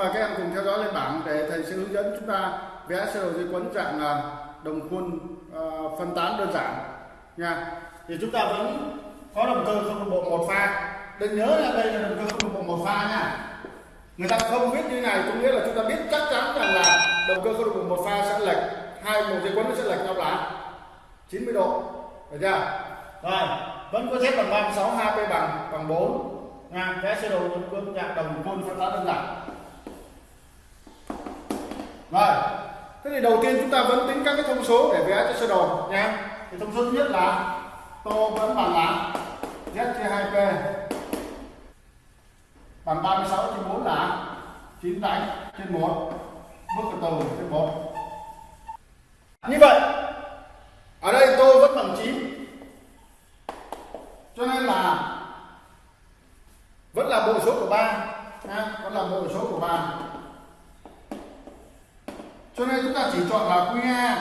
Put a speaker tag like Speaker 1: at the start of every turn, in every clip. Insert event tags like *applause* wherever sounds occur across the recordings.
Speaker 1: mời các em cùng theo dõi lên bảng để thầy sẽ hướng dẫn chúng ta vẽ sơ đồ dây quấn dạng à, đồng khuôn uh, phân tán đơn giản. Nha. Thì chúng ta vẫn có động cơ không đồng bộ một pha. Đừng nhớ là đây là động cơ không đồng bộ một pha nha. Người ta không biết như này có nghĩa là chúng ta biết chắc chắn rằng là động cơ không đồng bộ một pha sẽ lệch hai một dây quấn nó sẽ lệch nhau là 90 độ. Được chưa? Rồi vẫn có thép bằng 36 HP bằng bằng 4 nha vẽ sơ đồ quân dạng đồng khuôn phân tán đơn giản rồi. Thế thì đầu tiên chúng ta vẫn tính các cái thông số để vẽ cho sơ đồ nha. Thì thông số thứ nhất là tô vẫn bằng là z chia 2p bằng 36 trên 4 là 9 đánh trên 1 bước từ từ trên 1 như vậy, ở đây tô vẫn bằng 9 cho nên là vẫn là bộ số của 3 vẫn là bộ số của 3 cho nên chúng ta chỉ chọn là QA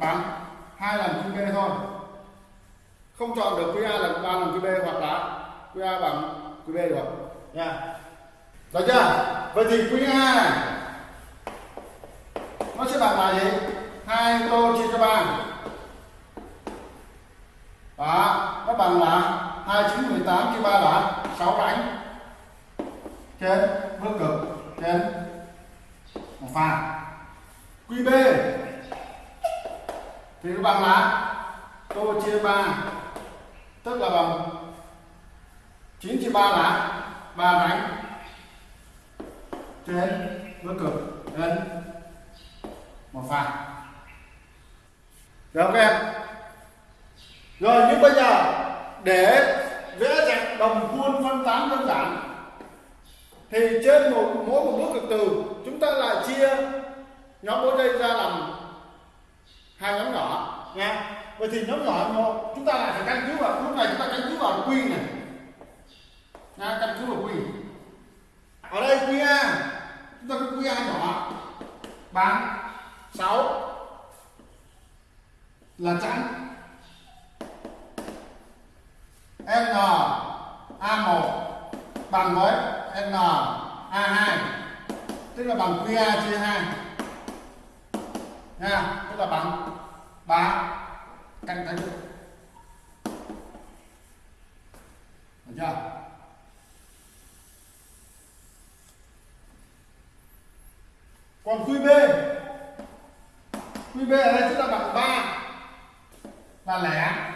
Speaker 1: bằng hai lần QB thôi. Không chọn được QA lần ba lần QB hoặc là QA bằng QB được. Nha. Được chưa? Vậy thì QA này nó sẽ bằng là gì? Hai tô chia cho ba. Đó, nó bằng là hai chín mười tám chia ba là sáu đánh trên bước cực trên một pha. QB thì nó bằng là tô chia 3 tức là bằng 9 chia 3 là 3 đánh trên với cực đến một pha. Được không các em? Rồi, nhưng bây giờ để vẽ dạng đồng khuôn phân tán đơn giản, thì trên một, mỗi một bước cực từ, chúng ta lại chia nhóm bốn dây ra làm hai nhóm nhỏ. Nha. Vậy thì nhóm nhỏ một chúng ta lại phải căn cứ vào, lúc này chúng ta căn cứ vào quy này. Nha, căn cứ vào quy. Ở đây quy a, chúng ta có quy a nhỏ. Bằng 6 là trắng n a1 bằng với n a2 tức là bằng QA chia 2 nha, tức là bằng ba cạnh tay được được chưa? Còn QB QB ở đây chúng ta bằng 3 là lẻ.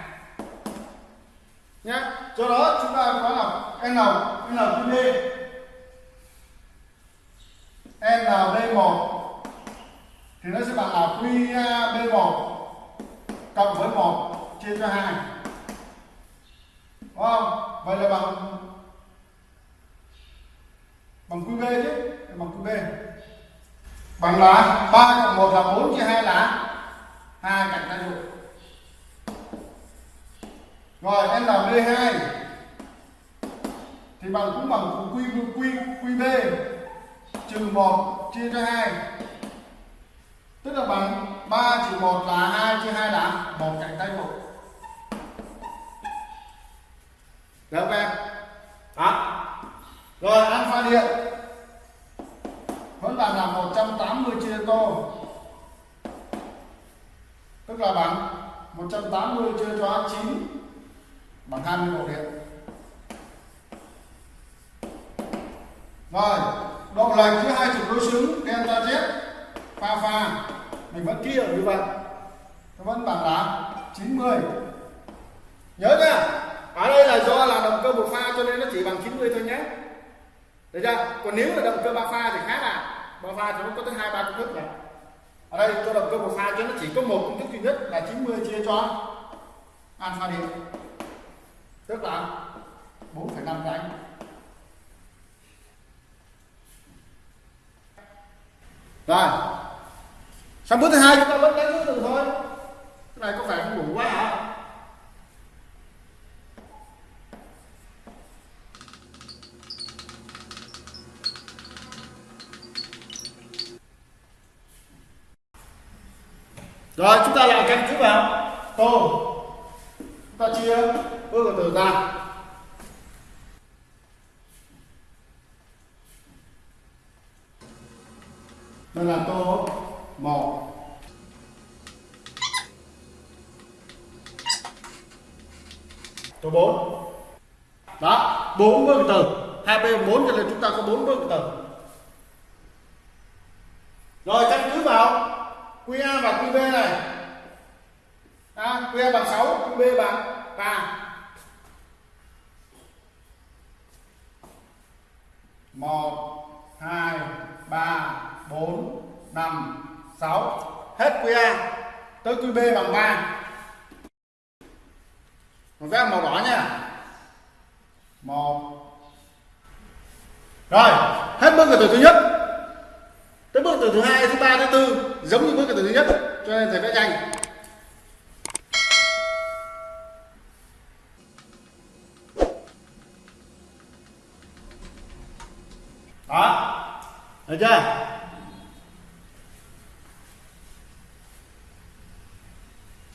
Speaker 1: Nhé do đó chúng ta có là N NQB NB1 thì nó sẽ bằng QAB1 à, cộng với 1 chia cho 2 đúng không? Vậy là bằng bằng QB chứ bằng QB bằng là 3 cộng 1 là 4 chia 2 là 2 cạnh tay dụng rồi em làm NB2 thì bằng cũng bằng Q, Q, QB trừ 1 chia cho 2 tức là bằng 3 trừ 1 là 2 chia 2 là một cạnh tay một. Được không em? Đó. Rồi, alpha điện. Vẫn là là 180 chia tô. Tức là bằng 180 chia cho 9 bằng 21 điện. Rồi, độ lệch giữa hai trục đối xứng, delta z pha pha. Mình vẫn kia như vậy. Nó vẫn bằng đá 90 nhớ nhá ở đây là do là động cơ một pha cho nên nó chỉ bằng 90 thôi nhé. Được chưa? Còn nếu là động cơ ba pha thì khác à. Ba pha thì nó có tới hai ba công thức này ở đây cho động cơ một pha cho nó chỉ có một công thức duy nhất là 90 chia cho. Alpha điện. Tức là 4,5 đánh rồi sang bước thứ hai. Chúng ta vẫn đánh từ từ thôi. Cái này có phải không đủ quá hả? Rồi chúng ta lại căn cứ vào tô chúng ta chia bước từ từ ra. Đây là tô một. Tô bốn. Đó bốn bước từ. Hai bên bốn cho nên chúng ta có bốn bước từ. Rồi căn cứ vào QA và QB này. À, QA bằng 6 QB bằng 3 một hai ba bốn năm 6 hết quy A. Tới quy B bằng 3 mình vẽ màu đỏ nha. Một. Rồi, hết bước từ thứ nhất. Tới bước từ thứ hai, thứ ba, thứ tư, giống như bước từ thứ nhất. Cho nên thầy vẽ nhanh. Đó. Được chưa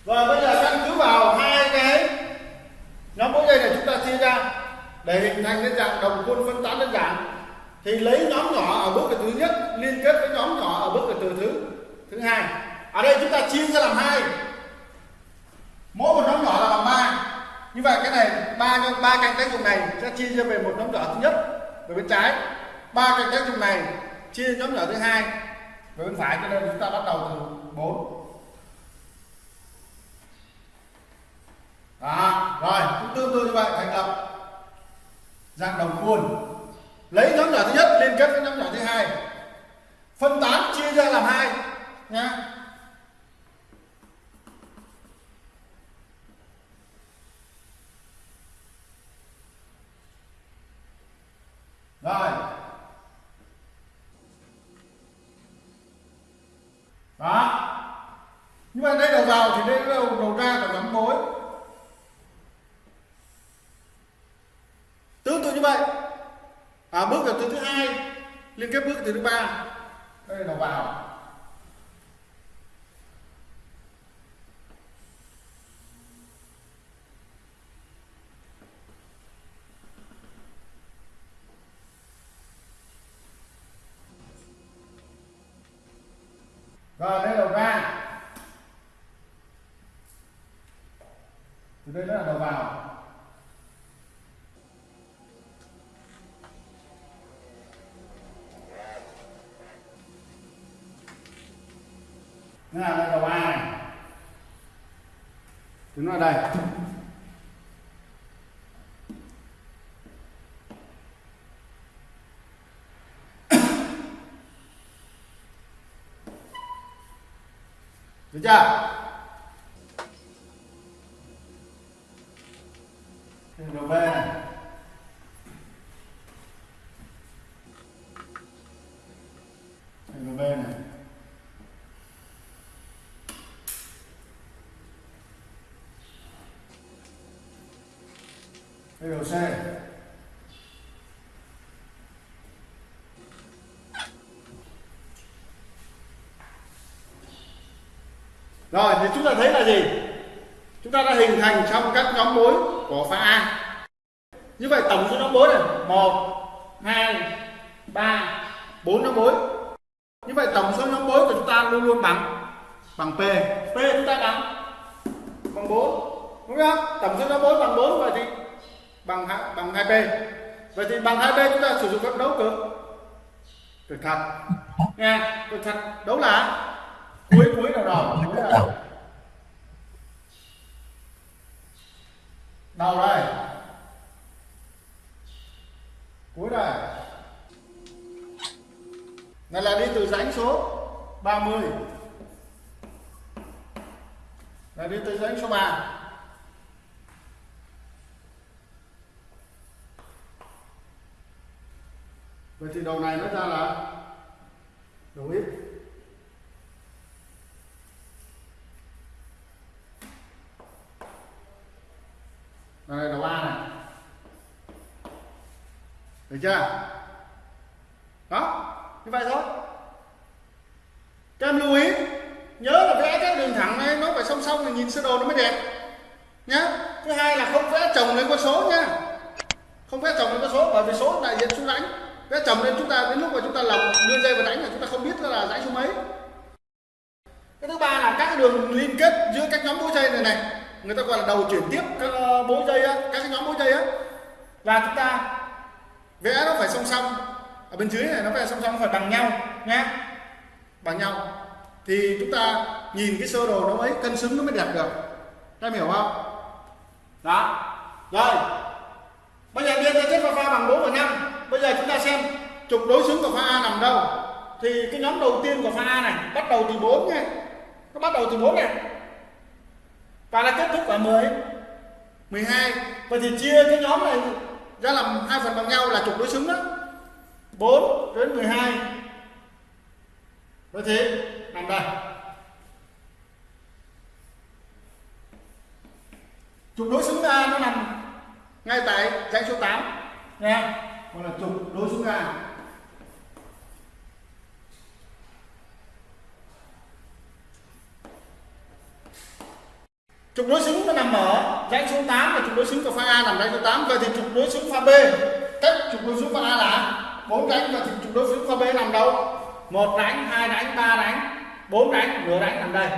Speaker 1: rồi bây giờ căn cứ vào hai cái nhóm mỗi dây này chúng ta chia ra để hình thành cái dạng đồng khuôn phân tán đơn giản thì lấy nhóm nhỏ ở bước từ thứ nhất, liên kết với nhóm nhỏ ở bước từ thứ thứ hai. Ở đây chúng ta chia ra làm hai. Mỗi một nhóm nhỏ là bằng ba. Như vậy cái này, ba ba cạnh tác dụng này sẽ chia ra về một nhóm nhỏ thứ nhất, về bên trái. Ba cạnh tác dụng này chia nhóm nhỏ thứ hai, về bên phải. Cho nên chúng ta bắt đầu từ bốn. Đó, rồi cũng tương tự như vậy, thành lập dạng đồng khuôn. Lấy nhóm nhỏ thứ kết với nhóm nhỏ thứ hai. Phân tán, chia ra làm hai, nha. Rồi. Đó. Nhưng mà đây đầu vào thì đây đầu đầu ra của nhóm mối tương tự như vậy à, bước từ thứ hai liên kết bước từ thứ ba. Đây là đầu vào rồi đây là đầu ra từ đây là đầu vào Thế là đây đầu A này? Thì nó ở đây. *coughs* Được chưa? Đây đầu B này Đây đầu B này đây đầu C Rồi, thì chúng ta thấy là gì? Chúng ta đã hình thành trong các nhóm mối của pha A. Như vậy, tổng số nhóm mối này 1 2 3 4 nhóm mối. Như vậy, tổng số nhóm mối của chúng ta luôn luôn bằng bằng P. P chúng ta bằng bằng 4. Đúng không? Tổng số nhóm mối bằng 4 vậy thì bằng bằng 2P. Vậy thì bằng 2P chúng ta sử dụng các đấu cực. Cực thật. Nha, cực thật. Đấu là cuối cuối đầu đầu? Cuối đầu? Đầu đây. Cuối đây. Này là đi từ rãnh số 30 là đi từ rãnh số 3 vậy thì đầu này nó ra là đầu ít đây đầu A này. Được chưa? Đó như vậy thôi. Các em lưu ý nhớ là vẽ các đường thẳng này nó phải song song thì nhìn sơ đồ nó mới đẹp. Nhá. Thứ hai là không vẽ chồng lên con số nha, không vẽ chồng lên con số bởi vì số đại diện số lãnh vẽ chồng lên chúng ta đến lúc mà chúng ta lọc đưa dây vào đánh là chúng ta không biết là dãy số mấy. Cái thứ ba là các đường liên kết giữa các nhóm mũi dây này này. Người ta gọi là đầu chuyển tiếp các ờ, mũi dây á, các cái nhóm mũi dây á. Và chúng ta vẽ nó phải song song. Ở bên dưới này nó phải song song phải bằng nhau nhé bằng nhau. Thì chúng ta nhìn cái sơ đồ nó mới cân xứng nó mới đẹp được. Em hiểu không? Đó. Rồi bây giờ biên ra chất pha pha bằng 4 và 5 bây giờ chúng ta xem trục đối xứng của pha A nằm đâu? Thì cái nhóm đầu tiên của pha A này, bắt đầu từ 4 nha. Nó bắt đầu từ 4 này và là kết thúc ở 10 12 vậy thì chia cái nhóm này ra làm hai phần bằng nhau là trục đối xứng đó. 4 đến 12 vậy thì, nằm đây. Trục đối xứng A nó nằm ngay tại dãy số 8 nha. Còn là trục đối xứng A. trục đối xứng nó nằm ở dãy số 8 và trục đối xứng của pha A nằm dãy số 8 vậy thì trục đối xứng pha B, cách trục đối xứng pha A là bốn đánh và trục đối xứng pha B nằm đâu? Một đánh hai đánh ba đánh bốn đánh nửa đánh nằm đây.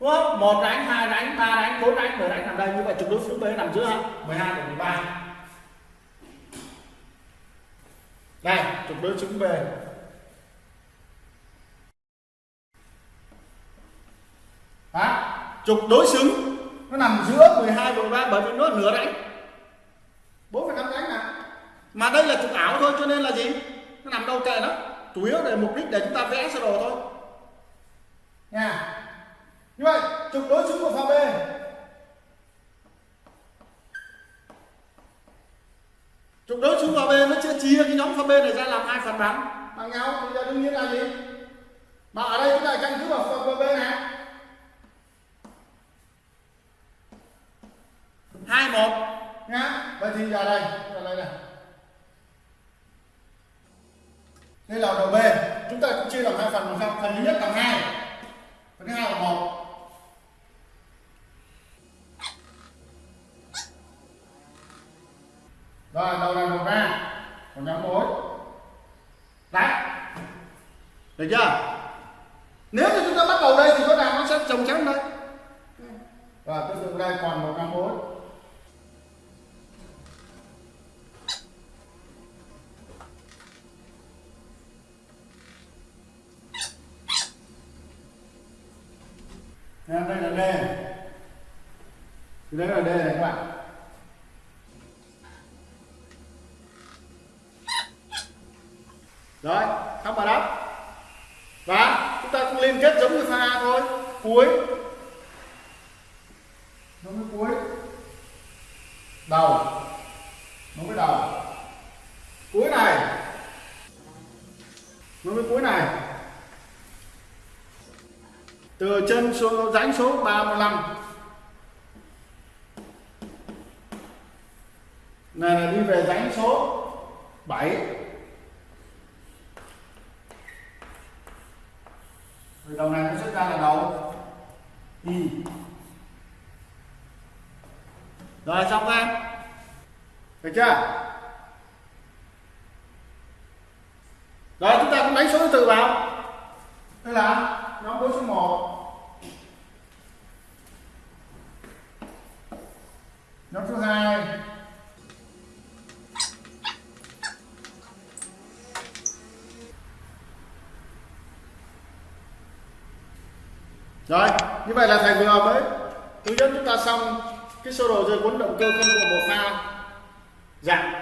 Speaker 1: Đúng không? Một đánh hai đánh ba đánh bốn đánh nửa đánh nằm đây. Như vậy trục đối xứng B nằm giữa 12 và 13 đây, trục đối xứng B. trục đối xứng. Nó nằm giữa 12 và 13 bởi vì nó nửa đánh 4,5 đánh mà. Mà đây là trục ảo thôi cho nên là gì? Nó nằm đâu kệ nó. Chủ yếu để mục đích để chúng ta vẽ sơ đồ thôi. Nha. Như vậy trục đối xứng của pha B. Trục đối xứng pha B nó sẽ chia cái nhóm pha B này ra làm hai phần bằng bằng nhau thì đương nhiên là gì? Mà ở đây chúng ta căn cứ vào pha B này hai một. Nhá, vậy thì giờ đây giờ đây này. Đây là đầu B. Chúng ta cũng chia làm hai phần bằng phần thứ nhất là hai. Phần thứ hai là một. Rồi, đầu này một ra còn nhóm mối đấy. Được chưa nếu như chúng ta bắt đầu đây thì có nào nó sẽ trồng chéo đây và tương tự đây còn một nhóm mối đây là D thì đây là D này các bạn. Rồi xong bài đáp. Và chúng ta cũng liên kết giống như pha A thôi. Cuối. Giống như cuối. Đầu. Nó mới đầu. Cuối này. Nó mới cuối này từ chân số dãnh số 35 này là đi về dãnh số 7 Rồi đầu này nó xuất ra là đầu. Y Rồi, xong em Được chưa? Rồi, chúng ta cũng đánh số thứ tự vào. Đây là nhóm đối số 1 nhóm thứ hai. Rồi như vậy là thầy vừa mới. Hướng dẫn chúng ta xong cái sơ đồ dây cuốn động cơ công của một pha. Dạng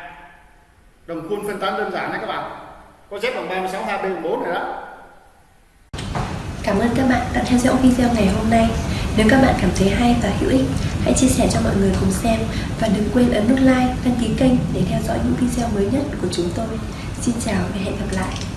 Speaker 1: đồng khuôn phân tán đơn giản đấy các bạn. Có Z bằng 36 2B 4 này đó.
Speaker 2: Cảm ơn các bạn đã theo dõi video ngày hôm nay. Nếu các bạn cảm thấy hay và hữu ích, hãy chia sẻ cho mọi người cùng xem và đừng quên ấn nút like, đăng ký kênh để theo dõi những video mới nhất của chúng tôi. Xin chào và hẹn gặp lại.